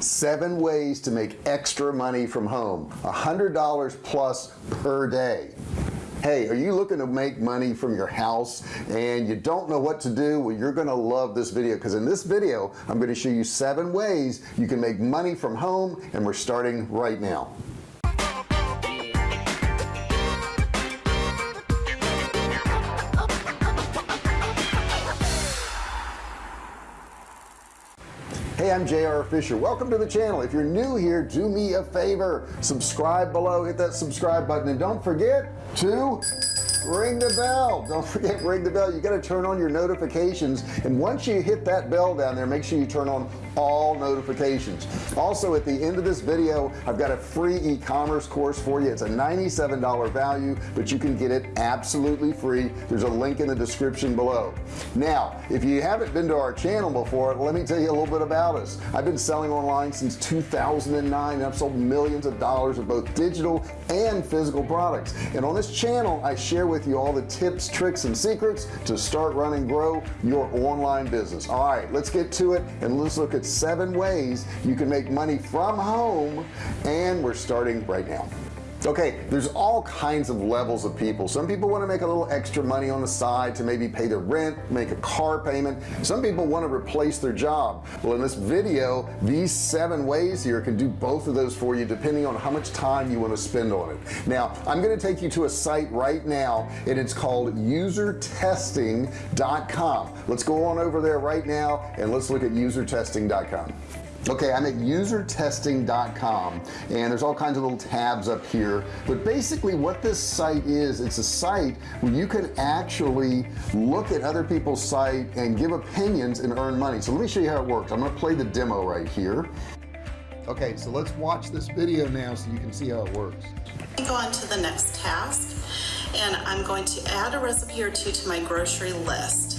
seven ways to make extra money from home. A hundred dollars plus per day. Hey are you looking to make money from your house? And you don't know what to do? Well you're gonna love this video because in this video I'm going to show you seven ways you can make money from home and we're starting right now hey I'm JR Fisher. Welcome to the channel. If you're new here do me a favor. Subscribe below. Hit that subscribe button. And don't forget to ring the bell. Don't forget ring the bell. You got to turn on your notifications. And once you hit that bell down there make sure you turn on all notifications. Also at the end of this video I've got a free e-commerce course for you. It's a $97 value but you can get it absolutely free. There's a link in the description below. Now if you haven't been to our channel before let me tell you a little bit about us. I've been selling online since 2009 and I've sold millions of dollars of both digital and physical products. And on this channel I share with you all the tips tricks and secrets to start running and grow your online business. All right let's get to it and let's look at seven ways you can make money from home and we're starting right now okay there's all kinds of levels of people. Some people want to make a little extra money on the side to maybe pay their rent make a car payment. Some people want to replace their job. Well in this video these seven ways here can do both of those for you depending on how much time you want to spend on it. Now I'm going to take you to a site right now and it's called usertesting.com let's go on over there right now and let's look at usertesting.com okay I'm at usertesting.com and there's all kinds of little tabs up here. But basically what this site is it's a site where you can actually look at other people's site and give opinions and earn money. So let me show you how it works. I'm gonna play the demo right here. Okay so let's watch this video now so you can see how it works. Go on to the next task and I'm going to add a recipe or two to my grocery list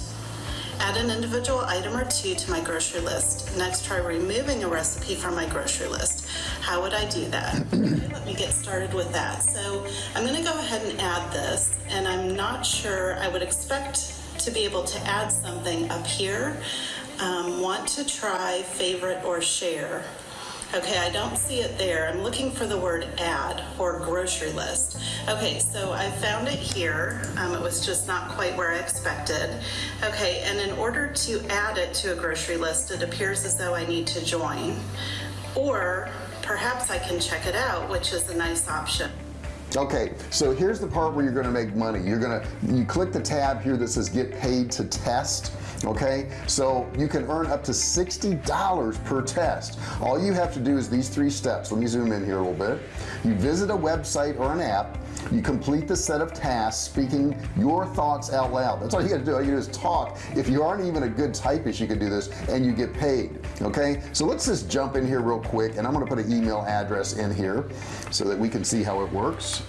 Add an individual item or two to my grocery list. Next, try removing a recipe from my grocery list. How would I do that? okay, let me get started with that. So I'm gonna go ahead and add this, and I'm not sure, I would expect to be able to add something up here. Um, want to try favorite or share. Okay, I don't see it there. I'm looking for the word add or grocery list. Okay, so I found it here. Um, it was just not quite where I expected. Okay, and in order to add it to a grocery list, it appears as though I need to join. Or perhaps I can check it out, which is a nice option okay so here's the part where you're gonna make money. You're gonna you click the tab here that says get paid to test okay? So you can earn up to $60 per test. All you have to do is these three steps. Let me zoom in here a little bit. You visit a website or an app you complete the set of tasks speaking your thoughts out loud. That's all you got to do. All you do is talk. If you aren't even a good typist you can do this and you get paid okay? So let's just jump in here real quick and I'm gonna put an email address in here so that we can see how it works.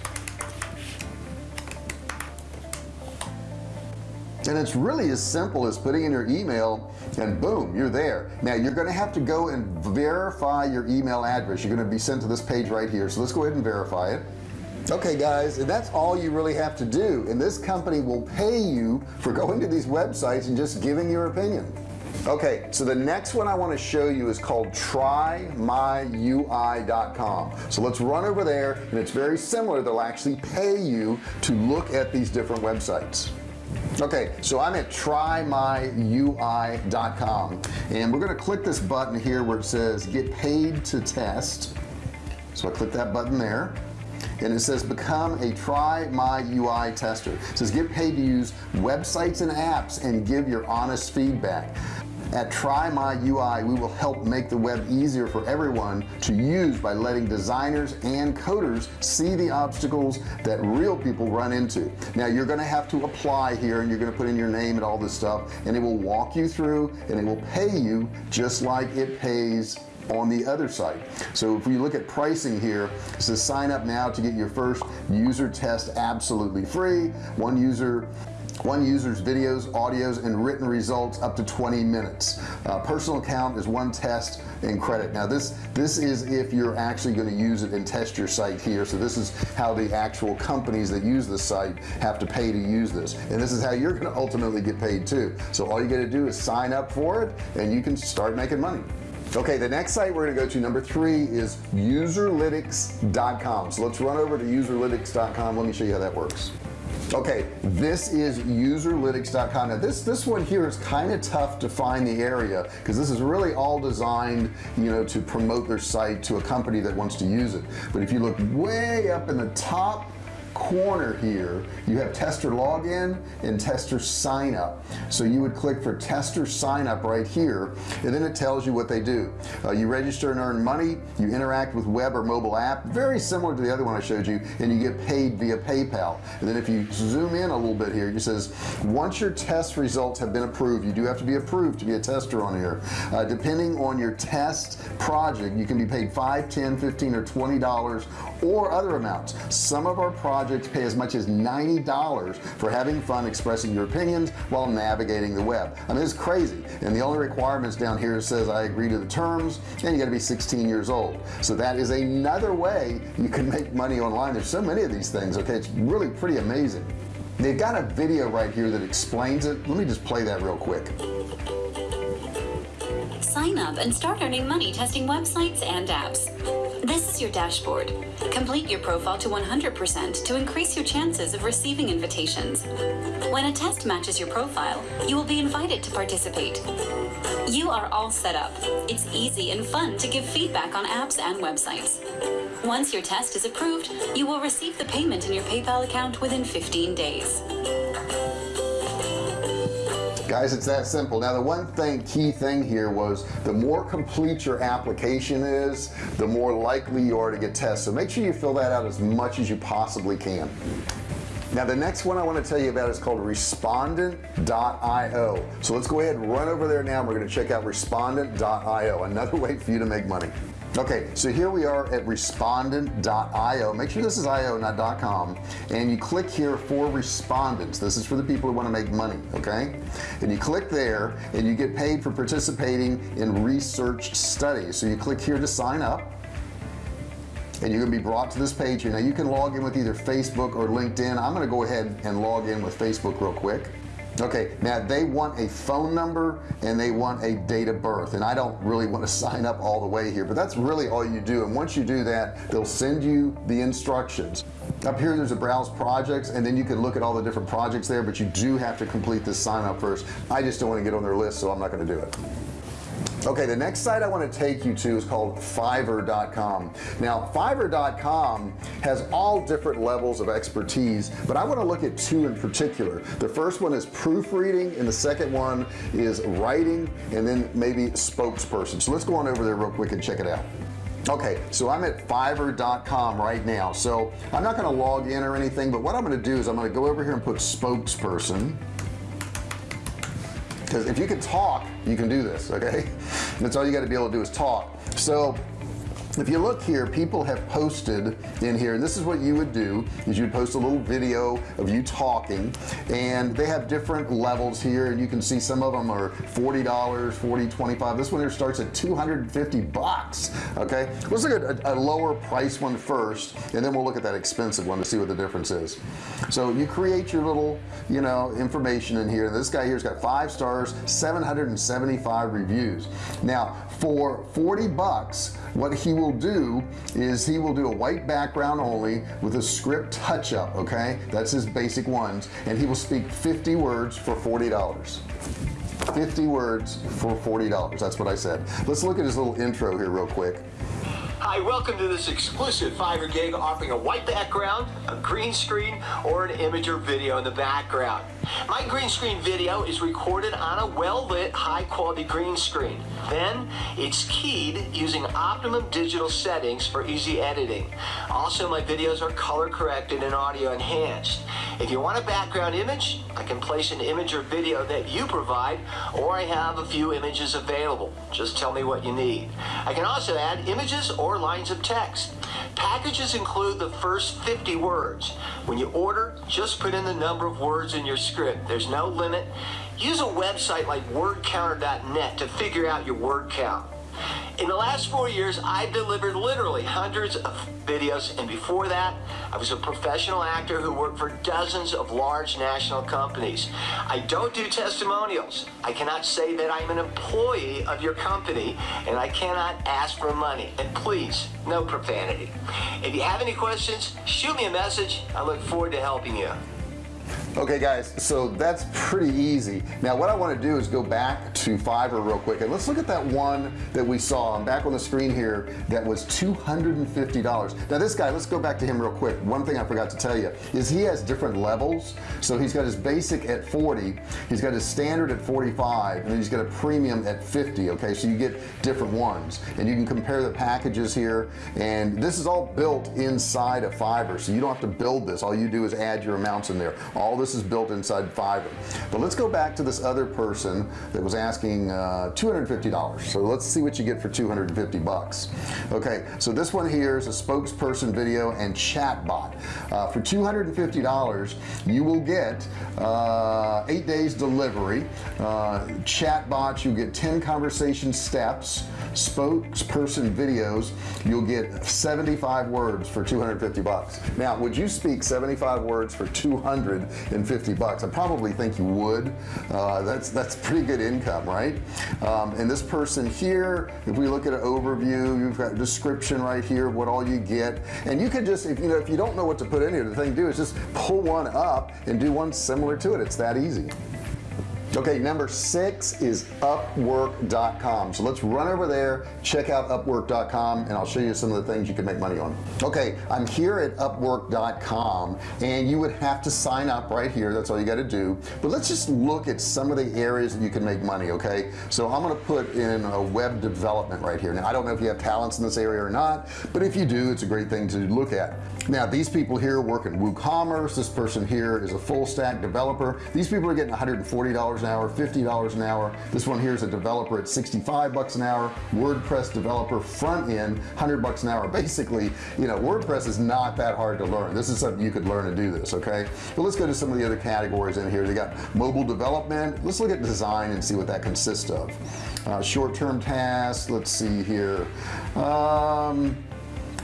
And it's really as simple as putting in your email and boom you're there. Now you're gonna have to go and verify your email address. You're gonna be sent to this page right here. So let's go ahead and verify it okay guys. And that's all you really have to do and this company will pay you for going to these websites and just giving your opinion. Okay so the next one I want to show you is called trymyui.com so let's run over there and it's very similar. They'll actually pay you to look at these different websites. Okay so I'm at trymyui.com and we're gonna click this button here where it says get paid to test. So I click that button there and it says become a try my UI tester. It says get paid to use websites and apps and give your honest feedback. At try my UI we will help make the web easier for everyone to use by letting designers and coders see the obstacles that real people run into. Now you're gonna have to apply here and you're gonna put in your name and all this stuff and it will walk you through and it will pay you just like it pays on the other site so if we look at pricing here says sign up now to get your first user test absolutely free. One user one user's videos audios and written results up to 20 minutes. Uh, personal account is one test and credit. Now this this is if you're actually going to use it and test your site here. So this is how the actual companies that use the site have to pay to use this. And this is how you're going to ultimately get paid too. So all you got to do is sign up for it and you can start making money okay the next site we're gonna go to number three is userlytics.com so let's run over to userlytics.com let me show you how that works. Okay this is userlytics.com now this this one here is kind of tough to find the area because this is really all designed you know to promote their site to a company that wants to use it. But if you look way up in the top corner here you have tester login and tester sign up so you would click for tester sign up right here and then it tells you what they do. Uh, you register and earn money you interact with web or mobile app very similar to the other one I showed you and you get paid via PayPal. And then if you zoom in a little bit here it says once your test results have been approved you do have to be approved to be a tester on here. Uh, depending on your test project you can be paid 5 10 15 or 20 dollars or other amounts. Some of our projects projects pay as much as $90 for having fun expressing your opinions while navigating the web. I mean it's crazy. And the only requirements down here says I agree to the terms and you got to be 16 years old. So that is another way you can make money online. There's so many of these things okay? It's really pretty amazing. They've got a video right here that explains it. Let me just play that real quick. Sign up and start earning money testing websites and apps this is your dashboard. Complete your profile to 100% to increase your chances of receiving invitations. When a test matches your profile, you will be invited to participate. You are all set up. It's easy and fun to give feedback on apps and websites. Once your test is approved, you will receive the payment in your PayPal account within 15 days guys it's that simple. Now the one thing key thing here was the more complete your application is the more likely you are to get tests. So make sure you fill that out as much as you possibly can. Now the next one I want to tell you about is called respondent.io so let's go ahead and run over there now and we're going to check out respondent.io another way for you to make money okay so here we are at respondent.io make sure this is io not .com. And you click here for respondents. This is for the people who want to make money okay? And you click there and you get paid for participating in research studies. So you click here to sign up and you're gonna be brought to this page here. Now you can log in with either Facebook or LinkedIn. I'm gonna go ahead and log in with Facebook real quick okay now they want a phone number and they want a date of birth. And I don't really want to sign up all the way here but that's really all you do. And once you do that they'll send you the instructions. Up here there's a browse projects and then you can look at all the different projects there but you do have to complete this sign up first. I just don't want to get on their list so I'm not going to do it okay the next site I want to take you to is called fiverr.com now fiverr.com has all different levels of expertise but I want to look at two in particular. The first one is proofreading and the second one is writing and then maybe spokesperson. So let's go on over there real quick and check it out. Okay so I'm at fiverr.com right now. So I'm not going to log in or anything but what I'm going to do is I'm going to go over here and put spokesperson because if you can talk you can do this okay? That's all you got to be able to do is talk. So if you look here people have posted in here and this is what you would do is you'd post a little video of you talking and they have different levels here and you can see some of them are $40 40 25 this one here starts at 250 bucks okay? Let's look at a, a lower price one first and then we'll look at that expensive one to see what the difference is. So you create your little you know information in here. This guy here's got five stars 775 reviews. Now for 40 bucks what he will do is he will do a white background only with a script touch-up okay? That's his basic ones. And he will speak 50 words for $40 50 words for $40 that's what I said. Let's look at his little intro here real quick Hi, welcome to this exclusive Fiverr gig offering a white background, a green screen, or an image or video in the background. My green screen video is recorded on a well-lit, high-quality green screen. Then, it's keyed using optimum digital settings for easy editing. Also, my videos are color corrected and audio enhanced. If you want a background image, I can place an image or video that you provide, or I have a few images available. Just tell me what you need. I can also add images or lines of text. Packages include the first 50 words. When you order, just put in the number of words in your script. There's no limit. Use a website like wordcounter.net to figure out your word count. In the last four years, I've delivered literally hundreds of videos, and before that, I was a professional actor who worked for dozens of large national companies. I don't do testimonials. I cannot say that I'm an employee of your company, and I cannot ask for money. And please, no profanity. If you have any questions, shoot me a message. I look forward to helping you. Okay guys so that's pretty easy. Now what I want to do is go back to Fiverr real quick and let's look at that one that we saw I'm back on the screen here that was $250 now this guy let's go back to him real quick. One thing I forgot to tell you is he has different levels. So he's got his basic at 40 he's got his standard at 45 and then he's got a premium at 50 okay? So you get different ones and you can compare the packages here. And this is all built inside of Fiverr so you don't have to build this. All you do is add your amounts in there. All this is built inside Fiverr but let's go back to this other person that was asking uh, $250 so let's see what you get for 250 bucks. Okay so this one here is a spokesperson video and chat bot uh, for $250 you will get uh, eight days delivery uh, chat bots you get 10 conversation steps spokesperson videos you'll get 75 words for 250 bucks. Now would you speak 75 words for 250 bucks. I probably think you would. Uh, that's that's pretty good income right? Um, and this person here if we look at an overview you've got a description right here what all you get. And you could just if you know if you don't know what to put in here the thing to do is just pull one up and do one similar to it. It's that easy okay number six is upwork.com so let's run over there check out upwork.com and I'll show you some of the things you can make money on. Okay I'm here at upwork.com and you would have to sign up right here. That's all you got to do. But let's just look at some of the areas that you can make money okay? So I'm gonna put in a web development right here. Now I don't know if you have talents in this area or not but if you do it's a great thing to look at. Now these people here work in WooCommerce. This person here is a full stack developer. These people are getting $140 an hour $50 an hour. This one here is a developer at 65 bucks an hour. WordPress developer front end 100 bucks an hour. Basically you know WordPress is not that hard to learn. This is something you could learn to do this okay? But let's go to some of the other categories in here. They got mobile development. Let's look at design and see what that consists of. Uh, short-term tasks. Let's see here. Um,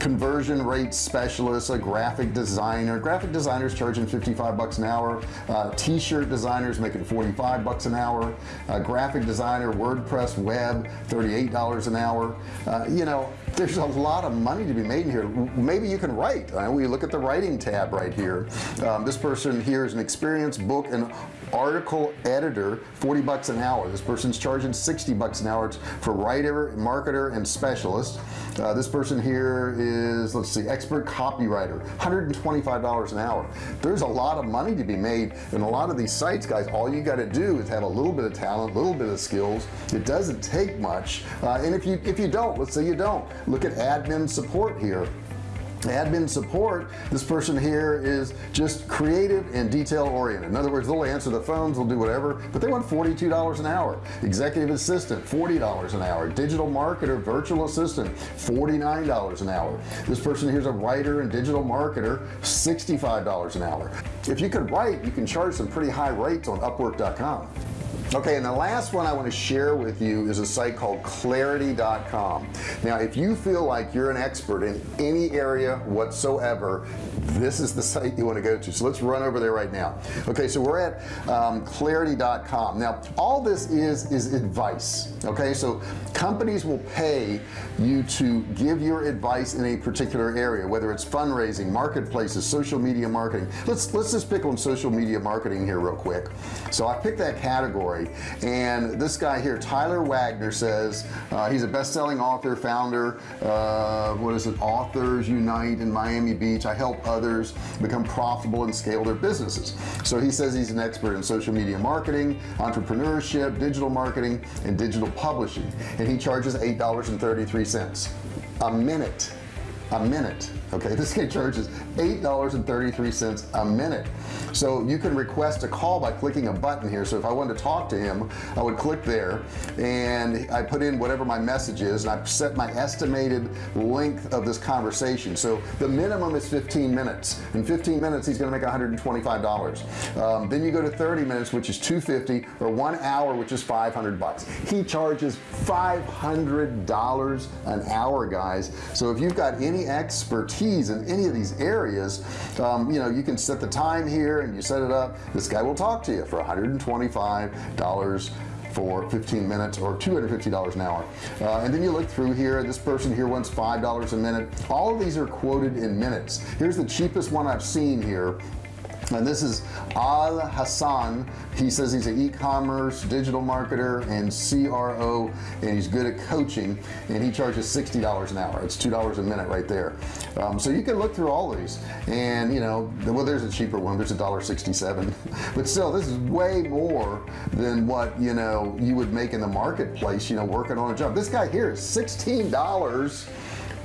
conversion rate specialist a graphic designer. Graphic designers charging 55 bucks an hour. Uh, t-shirt designers making 45 bucks an hour. Uh, graphic designer WordPress web $38 an hour. Uh, you know there's a lot of money to be made in here. Maybe you can write. Uh, we look at the writing tab right here. Um, this person here is an experienced book and article editor 40 bucks an hour. This person's charging 60 bucks an hour for writer marketer and specialist. Uh, this person here is let's see expert copywriter $125 an hour. There's a lot of money to be made in a lot of these sites guys. All you got to do is have a little bit of talent a little bit of skills. It doesn't take much. Uh, and if you if you don't let's say you don't look at admin support here admin support this person here is just creative and detail oriented. In other words they'll answer the phones they'll do whatever but they want $42 an hour. Executive assistant $40 an hour. Digital marketer virtual assistant $49 an hour. This person here's a writer and digital marketer $65 an hour. If you could write you can charge some pretty high rates on upwork.com okay and the last one I want to share with you is a site called clarity.com now if you feel like you're an expert in any area whatsoever this is the site you want to go to. So let's run over there right now. Okay so we're at um, clarity.com now all this is is advice okay? So companies will pay you to give your advice in a particular area whether it's fundraising marketplaces social media marketing. Let's let's just pick on social media marketing here real quick. So I picked that category and this guy here Tyler Wagner says uh, he's a best-selling author founder uh, what is it? Authors unite in Miami Beach. I help others become profitable and scale their businesses. So he says he's an expert in social media marketing entrepreneurship digital marketing and digital publishing. And he charges eight dollars and 33 cents a minute a minute okay this guy charges eight dollars and 33 cents a minute. So you can request a call by clicking a button here. So if I wanted to talk to him I would click there and I put in whatever my message is and I set my estimated length of this conversation. So the minimum is 15 minutes. In 15 minutes he's gonna make $125 um, then you go to 30 minutes which is 250 or one hour which is 500 bucks. He charges $500 an hour guys. So if you've got any expertise in any of these areas um, you know you can set the time here and you set it up. This guy will talk to you for $125 for 15 minutes or $250 an hour. Uh, and then you look through here this person here wants five dollars a minute. All of these are quoted in minutes. Here's the cheapest one I've seen here and this is Al Hassan he says he's an e-commerce digital marketer and CRO and he's good at coaching and he charges $60 an hour. It's $2 a minute right there. Um, so you can look through all these and you know well there's a cheaper one. There's a dollar 67 but still this is way more than what you know you would make in the marketplace you know working on a job. This guy here is $16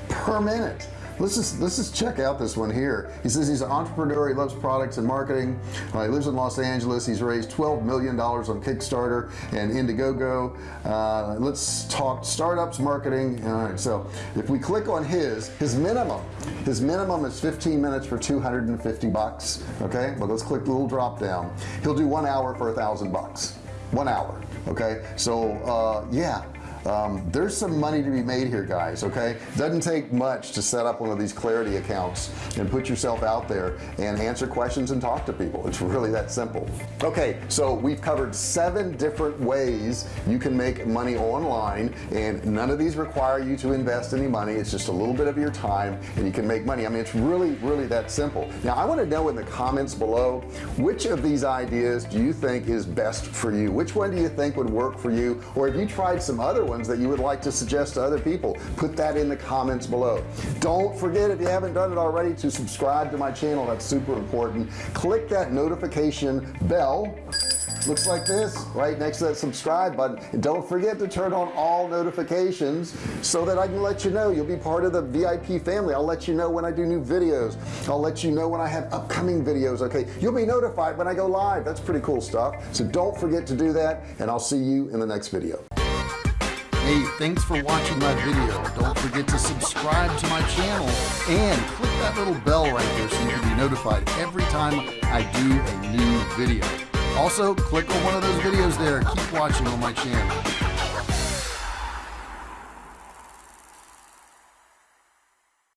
per minute let's just let's just check out this one here. He says he's an entrepreneur. He loves products and marketing. Uh, he lives in Los Angeles. He's raised 12 million dollars on Kickstarter and Indiegogo. Uh, let's talk startups marketing. All right so if we click on his his minimum his minimum is 15 minutes for 250 bucks okay? But let's click the little drop down. He'll do one hour for a thousand bucks. One hour okay? So uh, yeah um, there's some money to be made here guys okay? Doesn't take much to set up one of these clarity accounts and put yourself out there and answer questions and talk to people. It's really that simple. Okay so we've covered seven different ways you can make money online and none of these require you to invest any money. It's just a little bit of your time and you can make money. I mean it's really really that simple. Now I want to know in the comments below which of these ideas do you think is best for you? Which one do you think would work for you? Or have you tried some other ones that you would like to suggest to other people put that in the comments below. Don't forget if you haven't done it already to subscribe to my channel. That's super important. Click that notification bell. Looks like this right next to that subscribe button. And don't forget to turn on all notifications so that I can let you know. You'll be part of the VIP family. I'll let you know when I do new videos. I'll let you know when I have upcoming videos okay? You'll be notified when I go live. That's pretty cool stuff. So don't forget to do that and I'll see you in the next video Hey, thanks for watching my video. Don't forget to subscribe to my channel and click that little bell right there so you can be notified every time I do a new video. Also, click on one of those videos there. Keep watching on my channel.